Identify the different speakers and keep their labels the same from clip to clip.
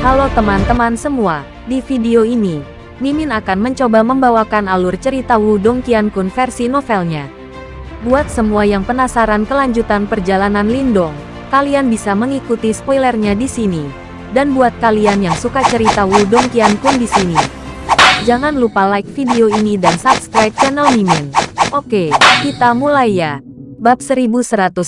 Speaker 1: Halo teman-teman semua, di video ini, Mimin akan mencoba membawakan alur cerita Wudong Qiankun versi novelnya. Buat semua yang penasaran kelanjutan perjalanan Lindong, kalian bisa mengikuti spoilernya di sini. Dan buat kalian yang suka cerita Wudong Qiankun di sini, jangan lupa like video ini dan subscribe channel Mimin. Oke, kita mulai ya. Bab 1197,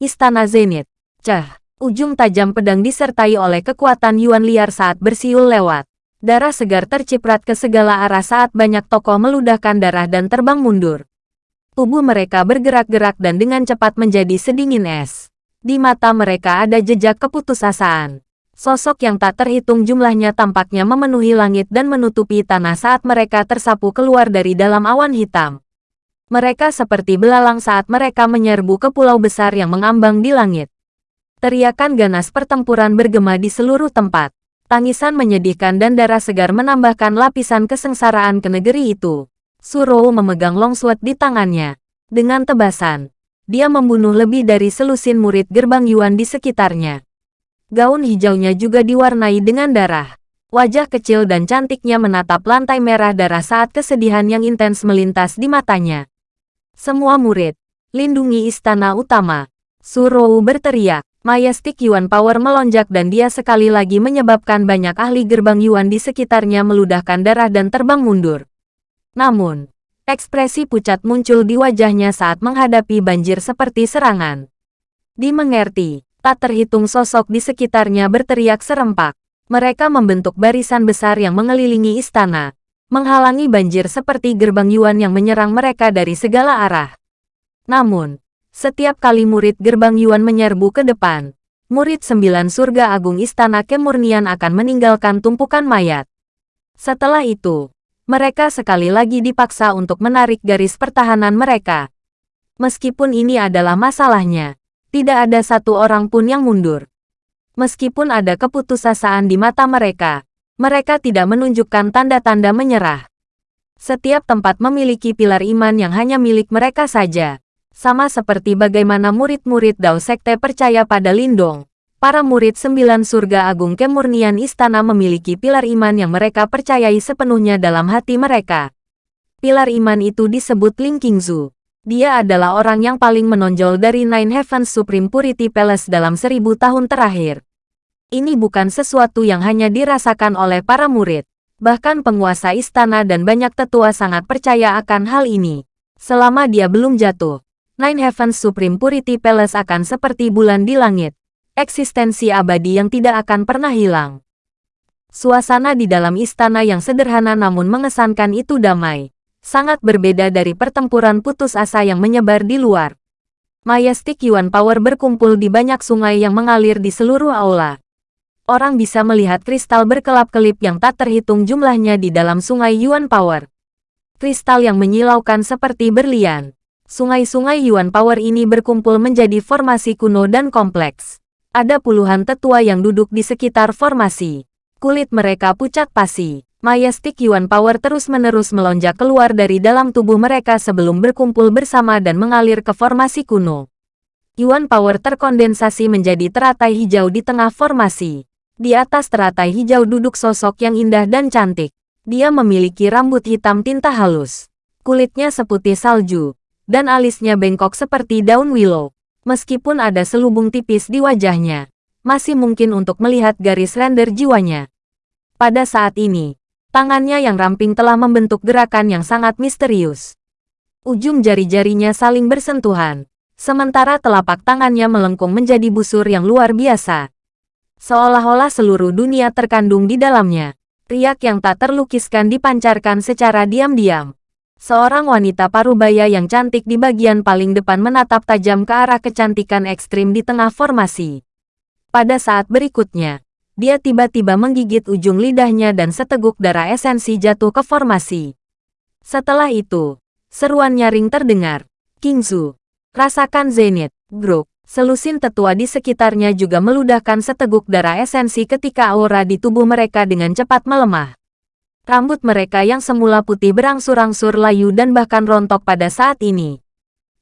Speaker 1: Istana Zenith. Cah, ujung tajam pedang disertai oleh kekuatan Yuan liar saat bersiul lewat. Darah segar terciprat ke segala arah saat banyak tokoh meludahkan darah dan terbang mundur. Tubuh mereka bergerak-gerak dan dengan cepat menjadi sedingin es. Di mata mereka ada jejak keputusasaan. Sosok yang tak terhitung jumlahnya tampaknya memenuhi langit dan menutupi tanah saat mereka tersapu keluar dari dalam awan hitam. Mereka seperti belalang saat mereka menyerbu ke pulau besar yang mengambang di langit. Teriakan ganas pertempuran bergema di seluruh tempat. Tangisan menyedihkan dan darah segar menambahkan lapisan kesengsaraan ke negeri itu. Suro memegang longsword di tangannya. Dengan tebasan, dia membunuh lebih dari selusin murid gerbang Yuan di sekitarnya. Gaun hijaunya juga diwarnai dengan darah. Wajah kecil dan cantiknya menatap lantai merah darah saat kesedihan yang intens melintas di matanya. Semua murid, lindungi istana utama. Surou berteriak. Majestic Yuan Power melonjak dan dia sekali lagi menyebabkan banyak ahli gerbang Yuan di sekitarnya meludahkan darah dan terbang mundur. Namun, ekspresi pucat muncul di wajahnya saat menghadapi banjir seperti serangan. Dimengerti, tak terhitung sosok di sekitarnya berteriak serempak. Mereka membentuk barisan besar yang mengelilingi istana, menghalangi banjir seperti gerbang Yuan yang menyerang mereka dari segala arah. Namun, setiap kali murid gerbang Yuan menyerbu ke depan, murid sembilan surga agung istana kemurnian akan meninggalkan tumpukan mayat. Setelah itu, mereka sekali lagi dipaksa untuk menarik garis pertahanan mereka. Meskipun ini adalah masalahnya, tidak ada satu orang pun yang mundur. Meskipun ada keputusasaan di mata mereka, mereka tidak menunjukkan tanda-tanda menyerah. Setiap tempat memiliki pilar iman yang hanya milik mereka saja. Sama seperti bagaimana murid-murid Dao Sekte percaya pada Lindong. Para murid sembilan surga agung kemurnian istana memiliki pilar iman yang mereka percayai sepenuhnya dalam hati mereka. Pilar iman itu disebut Ling Qingzu. Dia adalah orang yang paling menonjol dari Nine Heavens Supreme Purity Palace dalam seribu tahun terakhir. Ini bukan sesuatu yang hanya dirasakan oleh para murid. Bahkan penguasa istana dan banyak tetua sangat percaya akan hal ini. Selama dia belum jatuh, Nine Heavens Supreme Purity Palace akan seperti bulan di langit. Eksistensi abadi yang tidak akan pernah hilang. Suasana di dalam istana yang sederhana namun mengesankan itu damai. Sangat berbeda dari pertempuran putus asa yang menyebar di luar. Majestic Yuan Power berkumpul di banyak sungai yang mengalir di seluruh aula orang bisa melihat kristal berkelap-kelip yang tak terhitung jumlahnya di dalam sungai Yuan Power. Kristal yang menyilaukan seperti berlian. Sungai-sungai Yuan Power ini berkumpul menjadi formasi kuno dan kompleks. Ada puluhan tetua yang duduk di sekitar formasi. Kulit mereka pucat pasi. Majestic Yuan Power terus-menerus melonjak keluar dari dalam tubuh mereka sebelum berkumpul bersama dan mengalir ke formasi kuno. Yuan Power terkondensasi menjadi teratai hijau di tengah formasi. Di atas teratai hijau duduk sosok yang indah dan cantik. Dia memiliki rambut hitam tinta halus. Kulitnya seputih salju. Dan alisnya bengkok seperti daun willow. Meskipun ada selubung tipis di wajahnya, masih mungkin untuk melihat garis render jiwanya. Pada saat ini, tangannya yang ramping telah membentuk gerakan yang sangat misterius. Ujung jari-jarinya saling bersentuhan, sementara telapak tangannya melengkung menjadi busur yang luar biasa. Seolah-olah seluruh dunia terkandung di dalamnya. Riak yang tak terlukiskan dipancarkan secara diam-diam. Seorang wanita parubaya yang cantik di bagian paling depan menatap tajam ke arah kecantikan ekstrim di tengah formasi. Pada saat berikutnya, dia tiba-tiba menggigit ujung lidahnya dan seteguk darah esensi jatuh ke formasi. Setelah itu, seruan nyaring terdengar. Kingzu, rasakan Zenith, Grok. Selusin tetua di sekitarnya juga meludahkan seteguk darah esensi ketika aura di tubuh mereka dengan cepat melemah. Rambut mereka yang semula putih berangsur-angsur layu dan bahkan rontok pada saat ini.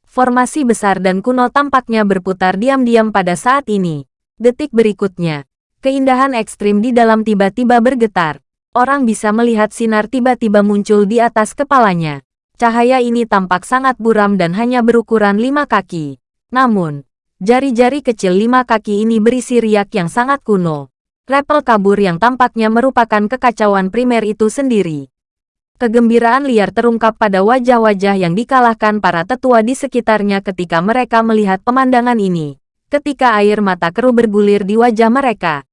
Speaker 1: Formasi besar dan kuno tampaknya berputar diam-diam pada saat ini. Detik berikutnya, Keindahan ekstrim di dalam tiba-tiba bergetar. Orang bisa melihat sinar tiba-tiba muncul di atas kepalanya. Cahaya ini tampak sangat buram dan hanya berukuran lima kaki. Namun, jari-jari kecil lima kaki ini berisi riak yang sangat kuno. Repel kabur yang tampaknya merupakan kekacauan primer itu sendiri. Kegembiraan liar terungkap pada wajah-wajah yang dikalahkan para tetua di sekitarnya ketika mereka melihat pemandangan ini. Ketika air mata keruh bergulir di wajah mereka.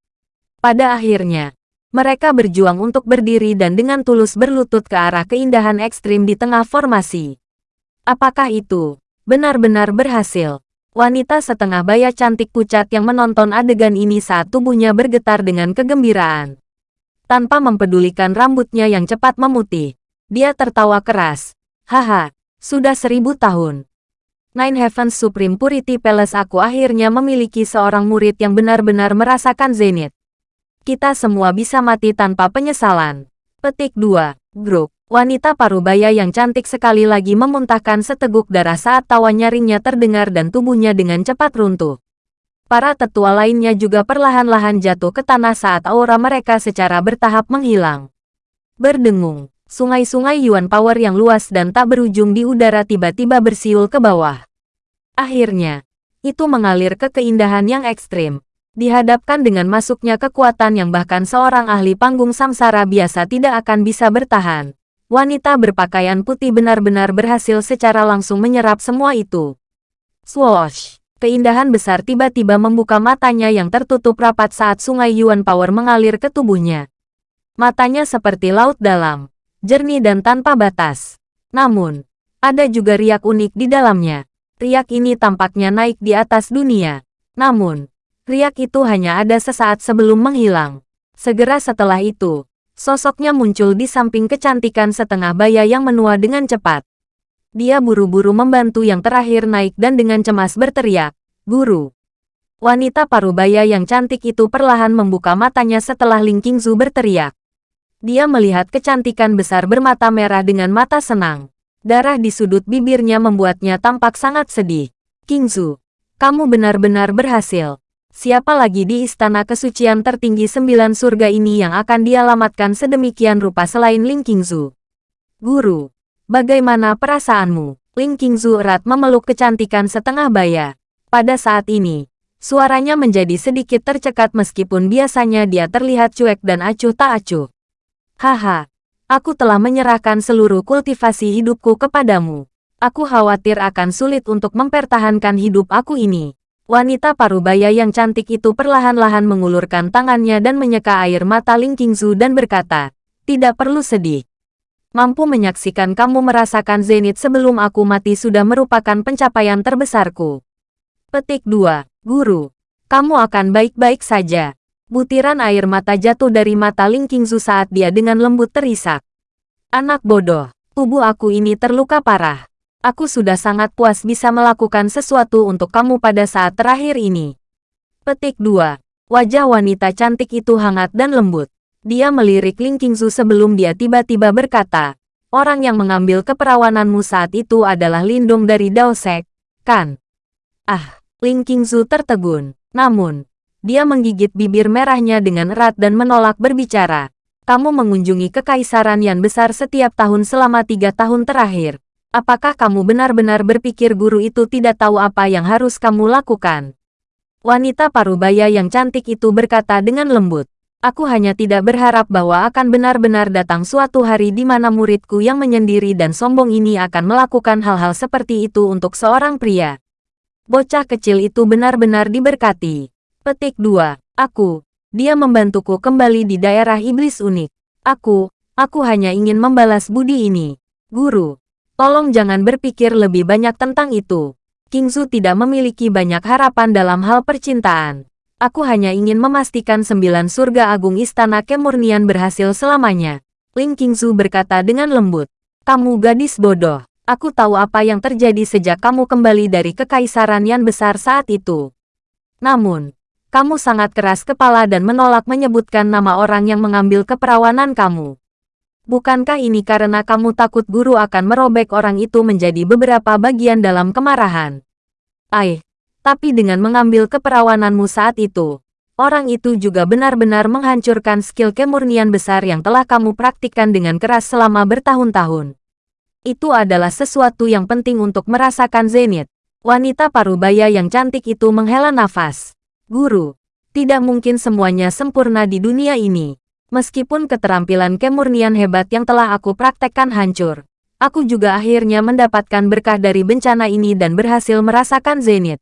Speaker 1: Pada akhirnya, mereka berjuang untuk berdiri dan dengan tulus berlutut ke arah keindahan ekstrim di tengah formasi. Apakah itu benar-benar berhasil? Wanita setengah baya cantik pucat yang menonton adegan ini saat tubuhnya bergetar dengan kegembiraan tanpa mempedulikan rambutnya yang cepat memutih. Dia tertawa keras. Haha, sudah seribu tahun. Nine Heavens Supreme Purity Palace aku akhirnya memiliki seorang murid yang benar-benar merasakan zenith. Kita semua bisa mati tanpa penyesalan. Petik 2. Grup. Wanita parubaya yang cantik sekali lagi memuntahkan seteguk darah saat tawa nyaringnya terdengar dan tubuhnya dengan cepat runtuh. Para tetua lainnya juga perlahan-lahan jatuh ke tanah saat aura mereka secara bertahap menghilang. Berdengung, sungai-sungai Yuan Power yang luas dan tak berujung di udara tiba-tiba bersiul ke bawah. Akhirnya, itu mengalir ke keindahan yang ekstrim. Dihadapkan dengan masuknya kekuatan yang bahkan seorang ahli panggung samsara biasa tidak akan bisa bertahan. Wanita berpakaian putih benar-benar berhasil secara langsung menyerap semua itu. Swoosh! keindahan besar tiba-tiba membuka matanya yang tertutup rapat saat sungai Yuan Power mengalir ke tubuhnya. Matanya seperti laut dalam, jernih dan tanpa batas. Namun, ada juga riak unik di dalamnya. Riak ini tampaknya naik di atas dunia. Namun, riak itu hanya ada sesaat sebelum menghilang. Segera setelah itu, sosoknya muncul di samping kecantikan setengah baya yang menua dengan cepat. Dia buru-buru membantu yang terakhir naik dan dengan cemas berteriak, Guru. Wanita parubaya yang cantik itu perlahan membuka matanya setelah Ling Qingzu berteriak. Dia melihat kecantikan besar bermata merah dengan mata senang. Darah di sudut bibirnya membuatnya tampak sangat sedih. Qingzu, kamu benar-benar berhasil. Siapa lagi di istana kesucian tertinggi sembilan surga ini yang akan dialamatkan sedemikian rupa selain Ling Qingzu? Guru, Bagaimana perasaanmu? Ling Qingzu erat memeluk kecantikan setengah baya. Pada saat ini, suaranya menjadi sedikit tercekat meskipun biasanya dia terlihat cuek dan acuh tak acuh. Haha, aku telah menyerahkan seluruh kultivasi hidupku kepadamu. Aku khawatir akan sulit untuk mempertahankan hidup aku ini. Wanita parubaya yang cantik itu perlahan-lahan mengulurkan tangannya dan menyeka air mata Ling Qingzu dan berkata, tidak perlu sedih mampu menyaksikan kamu merasakan zenit sebelum aku mati sudah merupakan pencapaian terbesarku. Petik 2. Guru, kamu akan baik-baik saja. Butiran air mata jatuh dari mata Ling Qingzu saat dia dengan lembut terisak. Anak bodoh, tubuh aku ini terluka parah. Aku sudah sangat puas bisa melakukan sesuatu untuk kamu pada saat terakhir ini. Petik 2. Wajah wanita cantik itu hangat dan lembut. Dia melirik Ling Qingzu sebelum dia tiba-tiba berkata, orang yang mengambil keperawananmu saat itu adalah Lindong dari Daosek, kan? Ah, Ling Qingzu tertegun. Namun, dia menggigit bibir merahnya dengan erat dan menolak berbicara. Kamu mengunjungi kekaisaran yang besar setiap tahun selama tiga tahun terakhir. Apakah kamu benar-benar berpikir guru itu tidak tahu apa yang harus kamu lakukan? Wanita parubaya yang cantik itu berkata dengan lembut. Aku hanya tidak berharap bahwa akan benar-benar datang suatu hari di mana muridku yang menyendiri dan sombong ini akan melakukan hal-hal seperti itu untuk seorang pria. Bocah kecil itu benar-benar diberkati. Petik 2. Aku. Dia membantuku kembali di daerah iblis unik. Aku, aku hanya ingin membalas budi ini. Guru, tolong jangan berpikir lebih banyak tentang itu. Kingzu tidak memiliki banyak harapan dalam hal percintaan. Aku hanya ingin memastikan sembilan surga agung istana kemurnian berhasil selamanya. Ling Qingzu berkata dengan lembut. Kamu gadis bodoh. Aku tahu apa yang terjadi sejak kamu kembali dari kekaisaran yang besar saat itu. Namun, kamu sangat keras kepala dan menolak menyebutkan nama orang yang mengambil keperawanan kamu. Bukankah ini karena kamu takut guru akan merobek orang itu menjadi beberapa bagian dalam kemarahan? Aih, tapi dengan mengambil keperawananmu saat itu, orang itu juga benar-benar menghancurkan skill kemurnian besar yang telah kamu praktikkan dengan keras selama bertahun-tahun. Itu adalah sesuatu yang penting untuk merasakan zenith. Wanita parubaya yang cantik itu menghela nafas. Guru, tidak mungkin semuanya sempurna di dunia ini. Meskipun keterampilan kemurnian hebat yang telah aku praktekkan hancur, aku juga akhirnya mendapatkan berkah dari bencana ini dan berhasil merasakan zenith.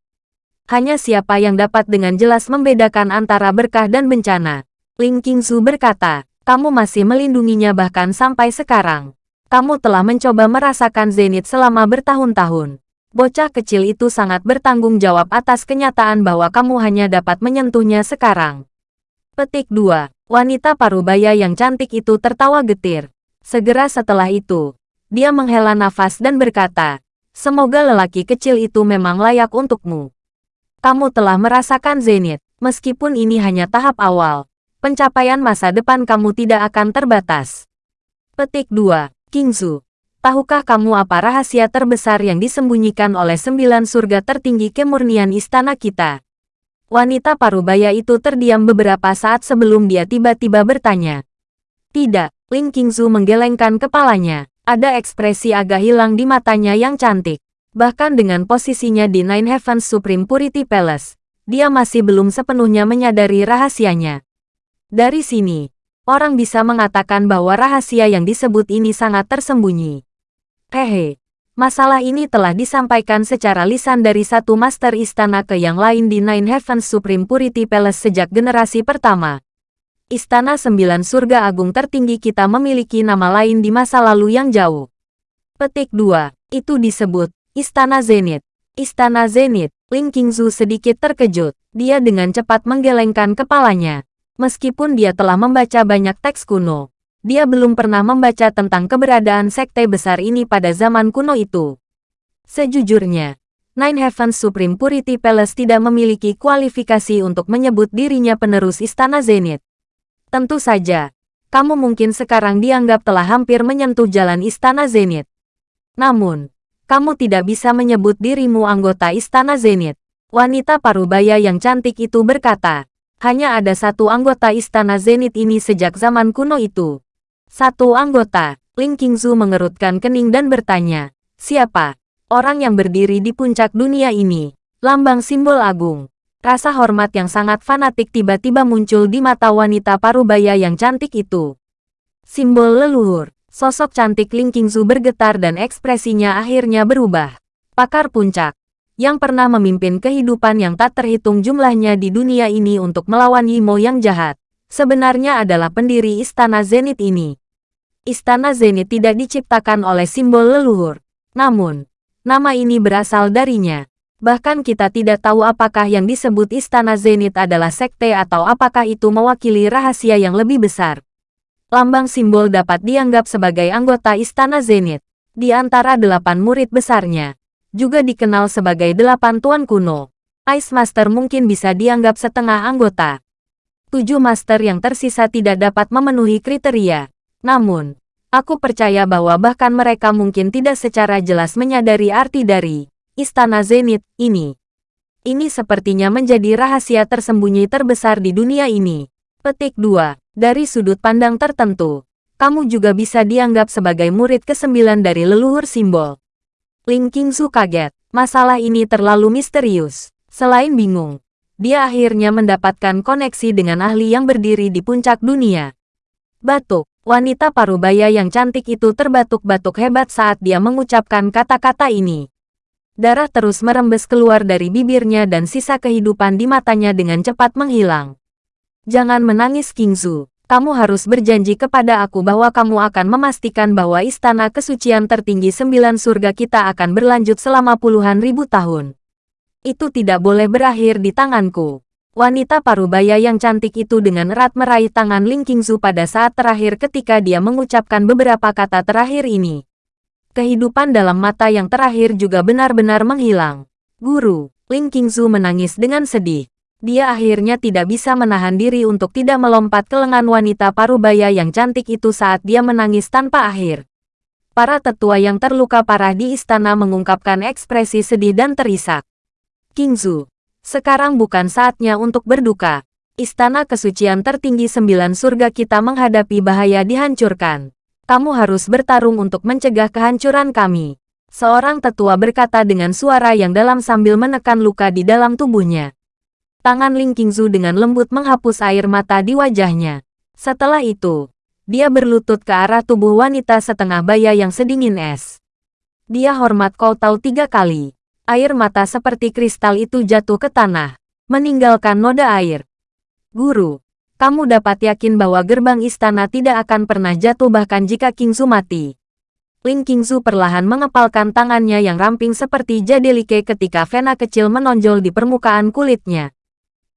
Speaker 1: Hanya siapa yang dapat dengan jelas membedakan antara berkah dan bencana. Ling Qingzu berkata, kamu masih melindunginya bahkan sampai sekarang. Kamu telah mencoba merasakan zenith selama bertahun-tahun. Bocah kecil itu sangat bertanggung jawab atas kenyataan bahwa kamu hanya dapat menyentuhnya sekarang. Petik 2. Wanita parubaya yang cantik itu tertawa getir. Segera setelah itu, dia menghela nafas dan berkata, Semoga lelaki kecil itu memang layak untukmu. Kamu telah merasakan zenith, meskipun ini hanya tahap awal. Pencapaian masa depan kamu tidak akan terbatas. Petik 2. Kingzu, Tahukah kamu apa rahasia terbesar yang disembunyikan oleh sembilan surga tertinggi kemurnian istana kita? Wanita parubaya itu terdiam beberapa saat sebelum dia tiba-tiba bertanya. Tidak, Ling Qingzu menggelengkan kepalanya. Ada ekspresi agak hilang di matanya yang cantik. Bahkan dengan posisinya di Nine Heavens Supreme Purity Palace, dia masih belum sepenuhnya menyadari rahasianya. Dari sini, orang bisa mengatakan bahwa rahasia yang disebut ini sangat tersembunyi. Hehe, masalah ini telah disampaikan secara lisan dari satu master istana ke yang lain di Nine Heavens Supreme Purity Palace sejak generasi pertama. Istana Sembilan Surga Agung tertinggi kita memiliki nama lain di masa lalu yang jauh. Petik 2. Itu disebut Istana Zenith. Istana Zenith, Ling Qingzu sedikit terkejut. Dia dengan cepat menggelengkan kepalanya. Meskipun dia telah membaca banyak teks kuno, dia belum pernah membaca tentang keberadaan sekte besar ini pada zaman kuno itu. Sejujurnya, Nine Heavens Supreme Purity Palace tidak memiliki kualifikasi untuk menyebut dirinya penerus Istana Zenith. Tentu saja, kamu mungkin sekarang dianggap telah hampir menyentuh jalan Istana Zenith. Namun, kamu tidak bisa menyebut dirimu anggota Istana Zenith. Wanita parubaya yang cantik itu berkata, hanya ada satu anggota Istana Zenith ini sejak zaman kuno itu. Satu anggota, Ling Qingzu mengerutkan kening dan bertanya, siapa? Orang yang berdiri di puncak dunia ini, lambang simbol agung. Rasa hormat yang sangat fanatik tiba-tiba muncul di mata wanita parubaya yang cantik itu. Simbol leluhur, sosok cantik Ling Qingzu bergetar dan ekspresinya akhirnya berubah. Pakar puncak, yang pernah memimpin kehidupan yang tak terhitung jumlahnya di dunia ini untuk melawan Yimo yang jahat sebenarnya adalah pendiri Istana Zenith ini. Istana Zenith tidak diciptakan oleh simbol leluhur. Namun, nama ini berasal darinya. Bahkan kita tidak tahu apakah yang disebut Istana Zenith adalah sekte atau apakah itu mewakili rahasia yang lebih besar. Lambang simbol dapat dianggap sebagai anggota Istana Zenith. Di antara delapan murid besarnya, juga dikenal sebagai delapan tuan kuno. Ice Master mungkin bisa dianggap setengah anggota tujuh master yang tersisa tidak dapat memenuhi kriteria. Namun, aku percaya bahwa bahkan mereka mungkin tidak secara jelas menyadari arti dari Istana Zenith ini. Ini sepertinya menjadi rahasia tersembunyi terbesar di dunia ini. Petik 2. Dari sudut pandang tertentu, kamu juga bisa dianggap sebagai murid kesembilan dari leluhur simbol. Ling Qingzu kaget. Masalah ini terlalu misterius. Selain bingung, dia akhirnya mendapatkan koneksi dengan ahli yang berdiri di puncak dunia. Batuk, wanita parubaya yang cantik itu terbatuk-batuk hebat saat dia mengucapkan kata-kata ini. Darah terus merembes keluar dari bibirnya dan sisa kehidupan di matanya dengan cepat menghilang. Jangan menangis Kingzu, kamu harus berjanji kepada aku bahwa kamu akan memastikan bahwa istana kesucian tertinggi sembilan surga kita akan berlanjut selama puluhan ribu tahun. Itu tidak boleh berakhir di tanganku. Wanita parubaya yang cantik itu dengan erat meraih tangan Ling Qingzu pada saat terakhir ketika dia mengucapkan beberapa kata terakhir ini. Kehidupan dalam mata yang terakhir juga benar-benar menghilang. Guru, Ling Qingzu menangis dengan sedih. Dia akhirnya tidak bisa menahan diri untuk tidak melompat ke lengan wanita parubaya yang cantik itu saat dia menangis tanpa akhir. Para tetua yang terluka parah di istana mengungkapkan ekspresi sedih dan terisak. Kingzu, sekarang bukan saatnya untuk berduka. Istana kesucian tertinggi sembilan surga kita menghadapi bahaya dihancurkan. Kamu harus bertarung untuk mencegah kehancuran kami. Seorang tetua berkata dengan suara yang dalam sambil menekan luka di dalam tubuhnya. Tangan Ling Qingzu dengan lembut menghapus air mata di wajahnya. Setelah itu, dia berlutut ke arah tubuh wanita setengah baya yang sedingin es. Dia hormat kau tahu tiga kali. Air mata seperti kristal itu jatuh ke tanah, meninggalkan noda air. Guru, kamu dapat yakin bahwa gerbang istana tidak akan pernah jatuh bahkan jika Kingzu mati. Ling Kingzu perlahan mengepalkan tangannya yang ramping seperti jadelike ketika vena kecil menonjol di permukaan kulitnya.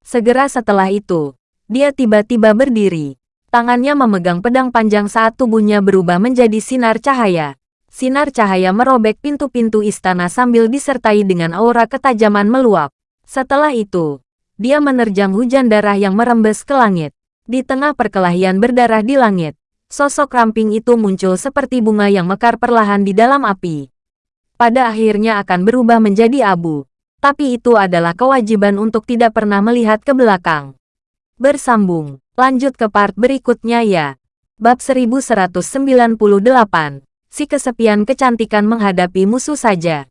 Speaker 1: Segera setelah itu, dia tiba-tiba berdiri. Tangannya memegang pedang panjang saat tubuhnya berubah menjadi sinar cahaya. Sinar cahaya merobek pintu-pintu istana sambil disertai dengan aura ketajaman meluap. Setelah itu, dia menerjang hujan darah yang merembes ke langit. Di tengah perkelahian berdarah di langit, sosok ramping itu muncul seperti bunga yang mekar perlahan di dalam api. Pada akhirnya akan berubah menjadi abu. Tapi itu adalah kewajiban untuk tidak pernah melihat ke belakang. Bersambung, lanjut ke part berikutnya ya. Bab 1198, si kesepian kecantikan menghadapi musuh saja.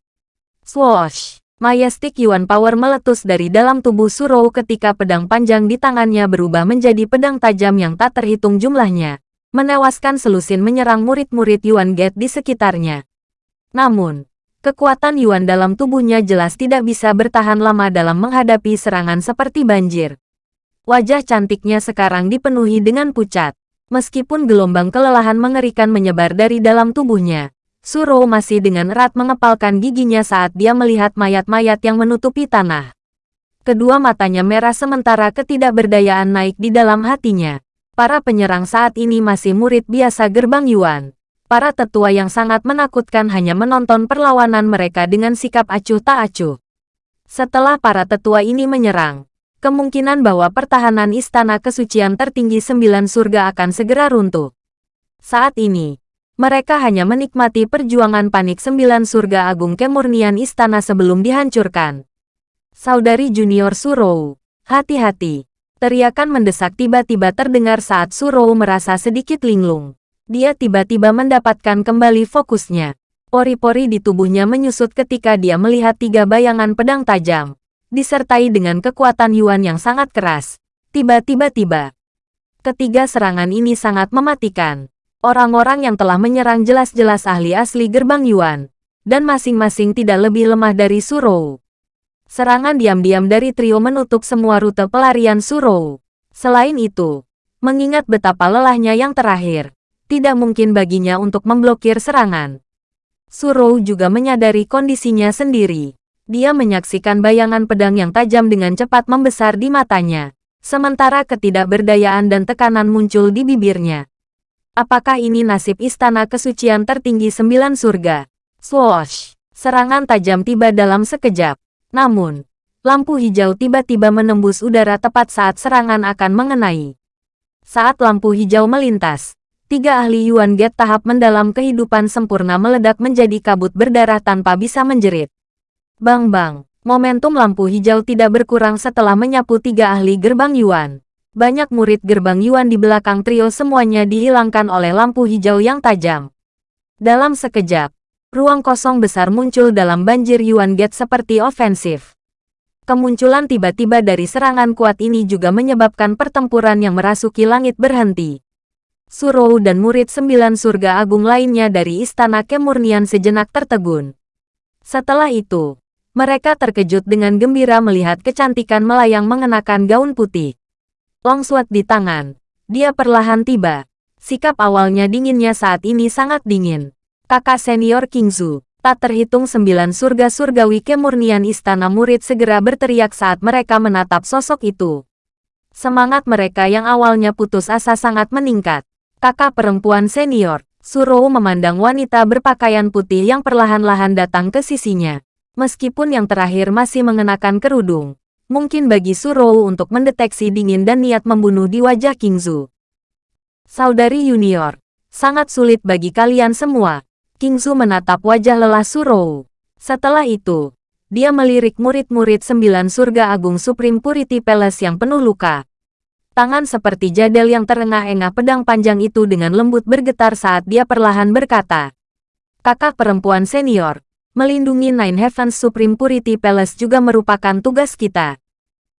Speaker 1: Swoosh! Majestic Yuan Power meletus dari dalam tubuh Surou ketika pedang panjang di tangannya berubah menjadi pedang tajam yang tak terhitung jumlahnya, menewaskan selusin menyerang murid-murid Yuan Gate di sekitarnya. Namun, kekuatan Yuan dalam tubuhnya jelas tidak bisa bertahan lama dalam menghadapi serangan seperti banjir. Wajah cantiknya sekarang dipenuhi dengan pucat. Meskipun gelombang kelelahan mengerikan menyebar dari dalam tubuhnya, Suro masih dengan erat mengepalkan giginya saat dia melihat mayat-mayat yang menutupi tanah. Kedua matanya merah sementara ketidakberdayaan naik di dalam hatinya. Para penyerang saat ini masih murid biasa gerbang Yuan. Para tetua yang sangat menakutkan hanya menonton perlawanan mereka dengan sikap acuh tak acuh. Setelah para tetua ini menyerang, kemungkinan bahwa pertahanan istana kesucian tertinggi sembilan surga akan segera runtuh. Saat ini, mereka hanya menikmati perjuangan panik sembilan surga agung kemurnian istana sebelum dihancurkan. Saudari junior Surou, hati-hati. Teriakan mendesak tiba-tiba terdengar saat Surou merasa sedikit linglung. Dia tiba-tiba mendapatkan kembali fokusnya. Pori-pori di tubuhnya menyusut ketika dia melihat tiga bayangan pedang tajam, disertai dengan kekuatan Yuan yang sangat keras. Tiba-tiba tiba. Ketiga serangan ini sangat mematikan. Orang-orang yang telah menyerang jelas-jelas ahli asli gerbang Yuan, dan masing-masing tidak lebih lemah dari Surou. Serangan diam-diam dari trio menutup semua rute pelarian Surou. Selain itu, mengingat betapa lelahnya yang terakhir, tidak mungkin baginya untuk memblokir serangan. Surou juga menyadari kondisinya sendiri. Dia menyaksikan bayangan pedang yang tajam dengan cepat membesar di matanya, sementara ketidakberdayaan dan tekanan muncul di bibirnya. Apakah ini nasib istana kesucian tertinggi sembilan surga? Swoosh! Serangan tajam tiba dalam sekejap. Namun, lampu hijau tiba-tiba menembus udara tepat saat serangan akan mengenai. Saat lampu hijau melintas, tiga ahli Yuan Gate tahap mendalam kehidupan sempurna meledak menjadi kabut berdarah tanpa bisa menjerit. Bang-bang, momentum lampu hijau tidak berkurang setelah menyapu tiga ahli gerbang Yuan. Banyak murid gerbang Yuan di belakang trio semuanya dihilangkan oleh lampu hijau yang tajam. Dalam sekejap, ruang kosong besar muncul dalam banjir Yuan Gate seperti ofensif. Kemunculan tiba-tiba dari serangan kuat ini juga menyebabkan pertempuran yang merasuki langit berhenti. Surou dan murid sembilan surga agung lainnya dari Istana Kemurnian sejenak tertegun. Setelah itu, mereka terkejut dengan gembira melihat kecantikan melayang mengenakan gaun putih. Longsword di tangan. Dia perlahan tiba. Sikap awalnya dinginnya saat ini sangat dingin. Kakak senior Kingzu, tak terhitung sembilan surga surgawi kemurnian istana murid segera berteriak saat mereka menatap sosok itu. Semangat mereka yang awalnya putus asa sangat meningkat. Kakak perempuan senior, Suro memandang wanita berpakaian putih yang perlahan-lahan datang ke sisinya. Meskipun yang terakhir masih mengenakan kerudung, mungkin bagi Surou untuk mendeteksi dingin dan niat membunuh di wajah Kingzu. Saudari Junior, sangat sulit bagi kalian semua. Kingzu menatap wajah lelah Surou. Setelah itu, dia melirik murid-murid sembilan surga agung Supreme Purity Palace yang penuh luka. Tangan seperti jadel yang terengah-engah pedang panjang itu dengan lembut bergetar saat dia perlahan berkata. Kakak perempuan senior, melindungi Nine Heavens Supreme Purity Palace juga merupakan tugas kita.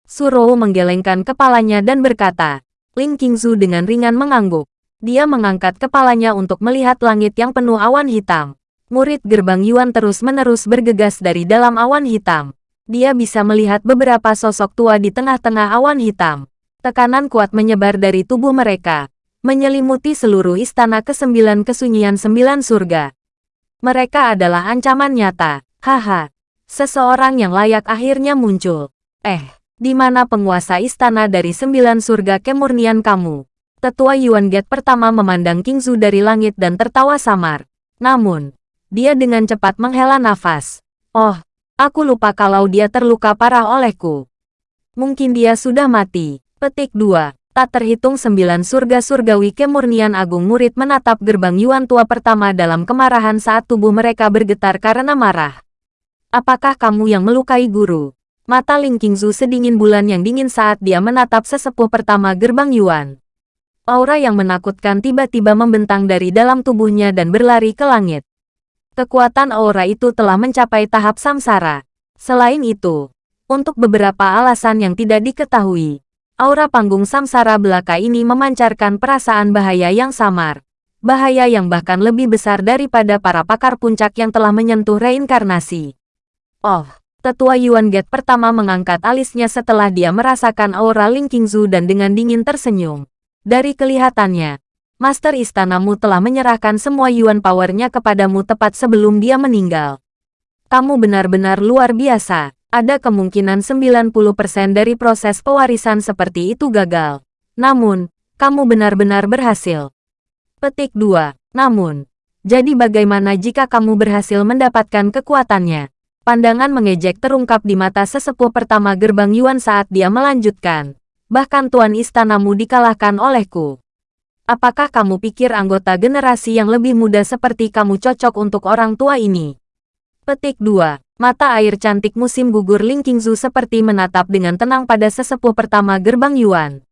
Speaker 1: Suro menggelengkan kepalanya dan berkata, Ling Qingzu dengan ringan mengangguk. Dia mengangkat kepalanya untuk melihat langit yang penuh awan hitam. Murid gerbang Yuan terus-menerus bergegas dari dalam awan hitam. Dia bisa melihat beberapa sosok tua di tengah-tengah awan hitam. Tekanan kuat menyebar dari tubuh mereka, menyelimuti seluruh istana kesembilan kesunyian sembilan surga. Mereka adalah ancaman nyata. Haha. Seseorang yang layak akhirnya muncul. Eh, di mana penguasa istana dari sembilan surga kemurnian kamu? Tetua Yuan Gate pertama memandang King Zhu dari langit dan tertawa samar. Namun, dia dengan cepat menghela nafas. Oh, aku lupa kalau dia terluka parah olehku. Mungkin dia sudah mati. Petik 2. Tak terhitung sembilan surga surgawi kemurnian agung murid menatap gerbang Yuan tua pertama dalam kemarahan saat tubuh mereka bergetar karena marah. Apakah kamu yang melukai guru? Mata Ling Qingzu sedingin bulan yang dingin saat dia menatap sesepuh pertama gerbang Yuan. Aura yang menakutkan tiba-tiba membentang dari dalam tubuhnya dan berlari ke langit. Kekuatan aura itu telah mencapai tahap samsara. Selain itu, untuk beberapa alasan yang tidak diketahui, aura panggung samsara belaka ini memancarkan perasaan bahaya yang samar. Bahaya yang bahkan lebih besar daripada para pakar puncak yang telah menyentuh reinkarnasi. Oh, Tetua Yuan Gate pertama mengangkat alisnya setelah dia merasakan aura Ling Qingzu dan dengan dingin tersenyum. Dari kelihatannya, Master Istanamu telah menyerahkan semua Yuan Powernya kepadamu tepat sebelum dia meninggal. Kamu benar-benar luar biasa. Ada kemungkinan 90% dari proses pewarisan seperti itu gagal. Namun, kamu benar-benar berhasil. Petik 2. Namun, jadi bagaimana jika kamu berhasil mendapatkan kekuatannya? Pandangan mengejek terungkap di mata sesepuh pertama gerbang Yuan saat dia melanjutkan. Bahkan tuan istanamu dikalahkan olehku. Apakah kamu pikir anggota generasi yang lebih muda seperti kamu cocok untuk orang tua ini? Petik 2. Mata air cantik musim gugur Ling Qingzu seperti menatap dengan tenang pada sesepuh pertama gerbang Yuan.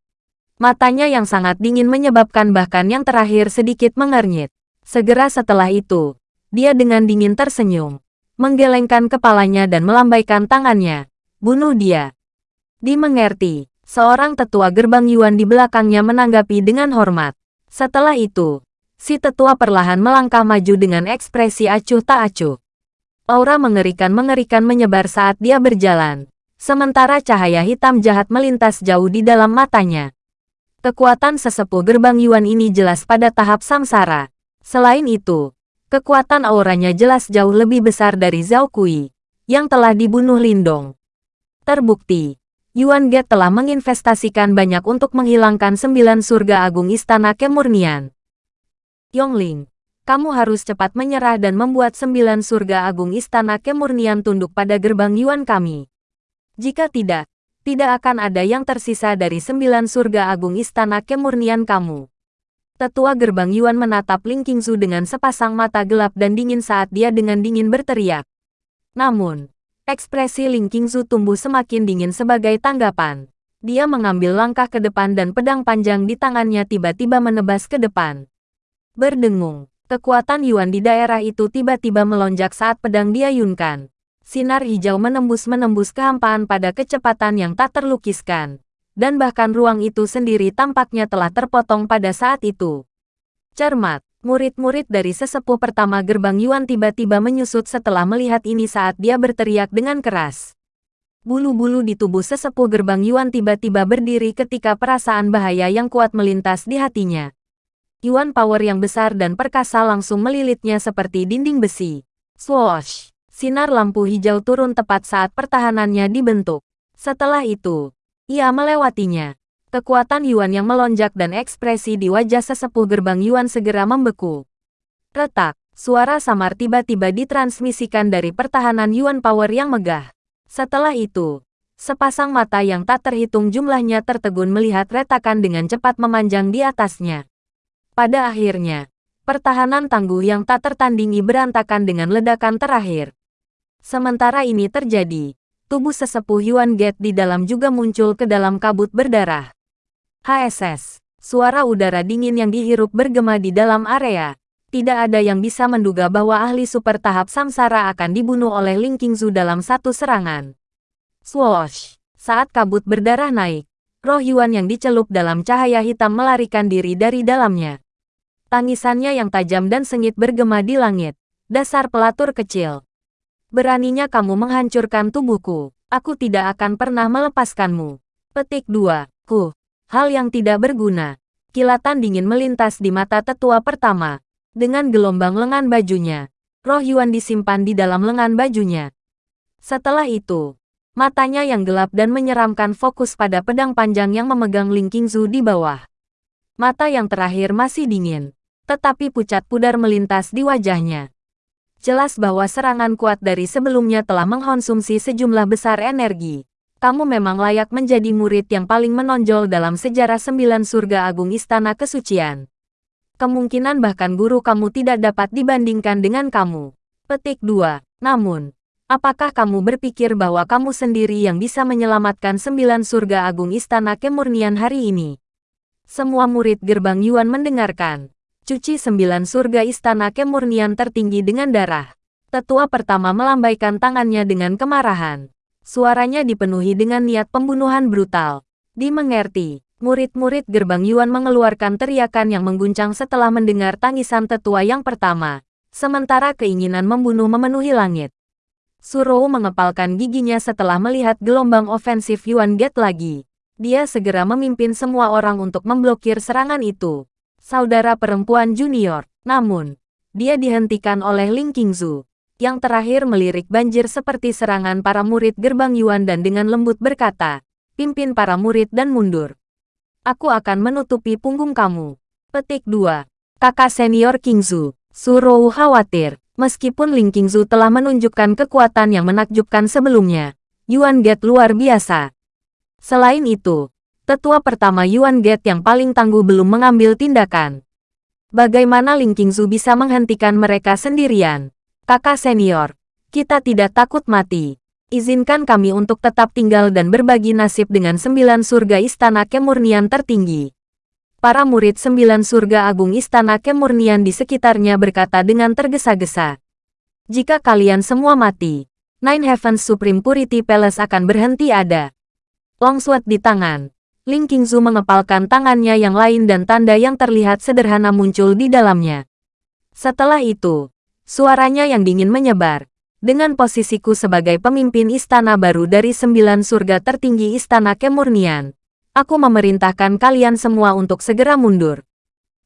Speaker 1: Matanya yang sangat dingin menyebabkan bahkan yang terakhir sedikit mengernyit. Segera setelah itu, dia dengan dingin tersenyum menggelengkan kepalanya dan melambaikan tangannya. Bunuh dia. Dimengerti, seorang tetua gerbang Yuan di belakangnya menanggapi dengan hormat. Setelah itu, si tetua perlahan melangkah maju dengan ekspresi acuh tak acuh. Aura mengerikan-mengerikan menyebar saat dia berjalan, sementara cahaya hitam jahat melintas jauh di dalam matanya. Kekuatan sesepuh gerbang Yuan ini jelas pada tahap samsara. Selain itu, Kekuatan auranya jelas jauh lebih besar dari Zhao Kui, yang telah dibunuh Lindong. Terbukti, Yuan Ge telah menginvestasikan banyak untuk menghilangkan sembilan surga agung istana kemurnian. Yongling, kamu harus cepat menyerah dan membuat sembilan surga agung istana kemurnian tunduk pada gerbang Yuan kami. Jika tidak, tidak akan ada yang tersisa dari sembilan surga agung istana kemurnian kamu. Tetua gerbang Yuan menatap Ling Qingzu dengan sepasang mata gelap dan dingin saat dia dengan dingin berteriak. Namun, ekspresi Ling Qingzu tumbuh semakin dingin sebagai tanggapan. Dia mengambil langkah ke depan dan pedang panjang di tangannya tiba-tiba menebas ke depan. Berdengung, kekuatan Yuan di daerah itu tiba-tiba melonjak saat pedang diayunkan. Sinar hijau menembus-menembus kehampaan pada kecepatan yang tak terlukiskan dan bahkan ruang itu sendiri tampaknya telah terpotong pada saat itu. Cermat, murid-murid dari sesepuh pertama gerbang Yuan tiba-tiba menyusut setelah melihat ini saat dia berteriak dengan keras. Bulu-bulu di tubuh sesepuh gerbang Yuan tiba-tiba berdiri ketika perasaan bahaya yang kuat melintas di hatinya. Yuan power yang besar dan perkasa langsung melilitnya seperti dinding besi. Swoosh! Sinar lampu hijau turun tepat saat pertahanannya dibentuk. Setelah itu, ia melewatinya. Kekuatan Yuan yang melonjak dan ekspresi di wajah sesepuh gerbang Yuan segera membeku. Retak, suara samar tiba-tiba ditransmisikan dari pertahanan Yuan Power yang megah. Setelah itu, sepasang mata yang tak terhitung jumlahnya tertegun melihat retakan dengan cepat memanjang di atasnya. Pada akhirnya, pertahanan tangguh yang tak tertandingi berantakan dengan ledakan terakhir. Sementara ini terjadi, tubuh sesepuh Yuan Gate di dalam juga muncul ke dalam kabut berdarah. HSS. Suara udara dingin yang dihirup bergema di dalam area. Tidak ada yang bisa menduga bahwa ahli super tahap samsara akan dibunuh oleh Ling Qingzu dalam satu serangan. Swoosh! Saat kabut berdarah naik, roh Yuan yang dicelup dalam cahaya hitam melarikan diri dari dalamnya. Tangisannya yang tajam dan sengit bergema di langit. Dasar pelatur kecil. Beraninya kamu menghancurkan tubuhku. Aku tidak akan pernah melepaskanmu. Petik 2. Ku. Hal yang tidak berguna. Kilatan dingin melintas di mata tetua pertama. Dengan gelombang lengan bajunya. Roh Yuan disimpan di dalam lengan bajunya. Setelah itu, Matanya yang gelap dan menyeramkan fokus pada pedang panjang yang memegang Ling Qingzu di bawah. Mata yang terakhir masih dingin, tetapi pucat pudar melintas di wajahnya. Jelas bahwa serangan kuat dari sebelumnya telah mengkonsumsi sejumlah besar energi. Kamu memang layak menjadi murid yang paling menonjol dalam sejarah sembilan surga agung Istana Kesucian. Kemungkinan bahkan guru kamu tidak dapat dibandingkan dengan kamu. Petik 2. Namun, Apakah kamu berpikir bahwa kamu sendiri yang bisa menyelamatkan sembilan surga agung istana kemurnian hari ini? Semua murid gerbang Yuan mendengarkan. Cuci sembilan surga istana kemurnian tertinggi dengan darah. Tetua pertama melambaikan tangannya dengan kemarahan. Suaranya dipenuhi dengan niat pembunuhan brutal. Dimengerti, murid-murid gerbang Yuan mengeluarkan teriakan yang mengguncang setelah mendengar tangisan tetua yang pertama. Sementara keinginan membunuh memenuhi langit. Surou mengepalkan giginya setelah melihat gelombang ofensif Yuan Get lagi. Dia segera memimpin semua orang untuk memblokir serangan itu. Saudara perempuan junior, namun, dia dihentikan oleh Ling Qingzu. Yang terakhir melirik banjir seperti serangan para murid gerbang Yuan dan dengan lembut berkata, pimpin para murid dan mundur. Aku akan menutupi punggung kamu. Petik 2. Kakak senior Qingzu, Surou khawatir, Meskipun Ling Qingzu telah menunjukkan kekuatan yang menakjubkan sebelumnya, Yuan Get luar biasa. Selain itu, tetua pertama Yuan Get yang paling tangguh belum mengambil tindakan. Bagaimana Ling Qingzu bisa menghentikan mereka sendirian? Kakak senior, kita tidak takut mati. Izinkan kami untuk tetap tinggal dan berbagi nasib dengan sembilan surga istana kemurnian tertinggi. Para murid sembilan surga agung istana kemurnian di sekitarnya berkata dengan tergesa-gesa. Jika kalian semua mati, Nine Heavens Supreme Purity Palace akan berhenti ada. Longsword di tangan. Ling Qingzu mengepalkan tangannya yang lain dan tanda yang terlihat sederhana muncul di dalamnya. Setelah itu, suaranya yang dingin menyebar. Dengan posisiku sebagai pemimpin istana baru dari sembilan surga tertinggi istana kemurnian, Aku memerintahkan kalian semua untuk segera mundur.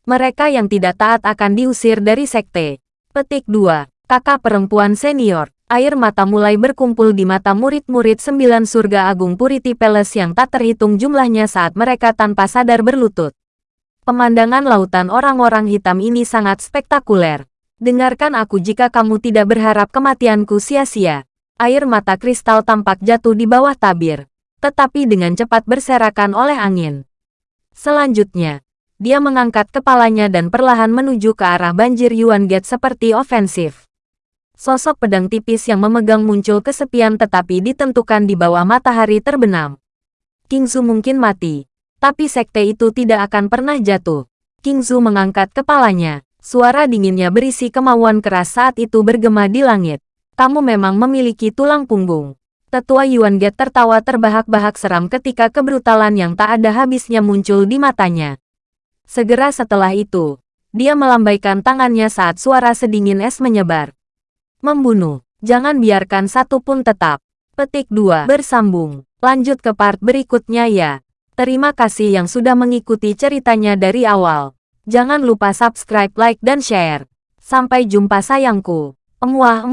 Speaker 1: Mereka yang tidak taat akan diusir dari sekte. Petik 2. Kakak perempuan senior. Air mata mulai berkumpul di mata murid-murid sembilan surga agung Purity Palace yang tak terhitung jumlahnya saat mereka tanpa sadar berlutut. Pemandangan lautan orang-orang hitam ini sangat spektakuler. Dengarkan aku jika kamu tidak berharap kematianku sia-sia. Air mata kristal tampak jatuh di bawah tabir tetapi dengan cepat berserakan oleh angin. Selanjutnya, dia mengangkat kepalanya dan perlahan menuju ke arah banjir Yuan Gate seperti ofensif. Sosok pedang tipis yang memegang muncul kesepian tetapi ditentukan di bawah matahari terbenam. King Kingzu mungkin mati, tapi sekte itu tidak akan pernah jatuh. King Kingzu mengangkat kepalanya, suara dinginnya berisi kemauan keras saat itu bergema di langit. Kamu memang memiliki tulang punggung. Tetua Yuan Get tertawa terbahak-bahak seram ketika kebrutalan yang tak ada habisnya muncul di matanya. Segera setelah itu, dia melambaikan tangannya saat suara sedingin es menyebar. Membunuh, jangan biarkan satu pun tetap. Petik 2. Bersambung. Lanjut ke part berikutnya ya. Terima kasih yang sudah mengikuti ceritanya dari awal. Jangan lupa subscribe, like, dan share. Sampai jumpa sayangku. Emuah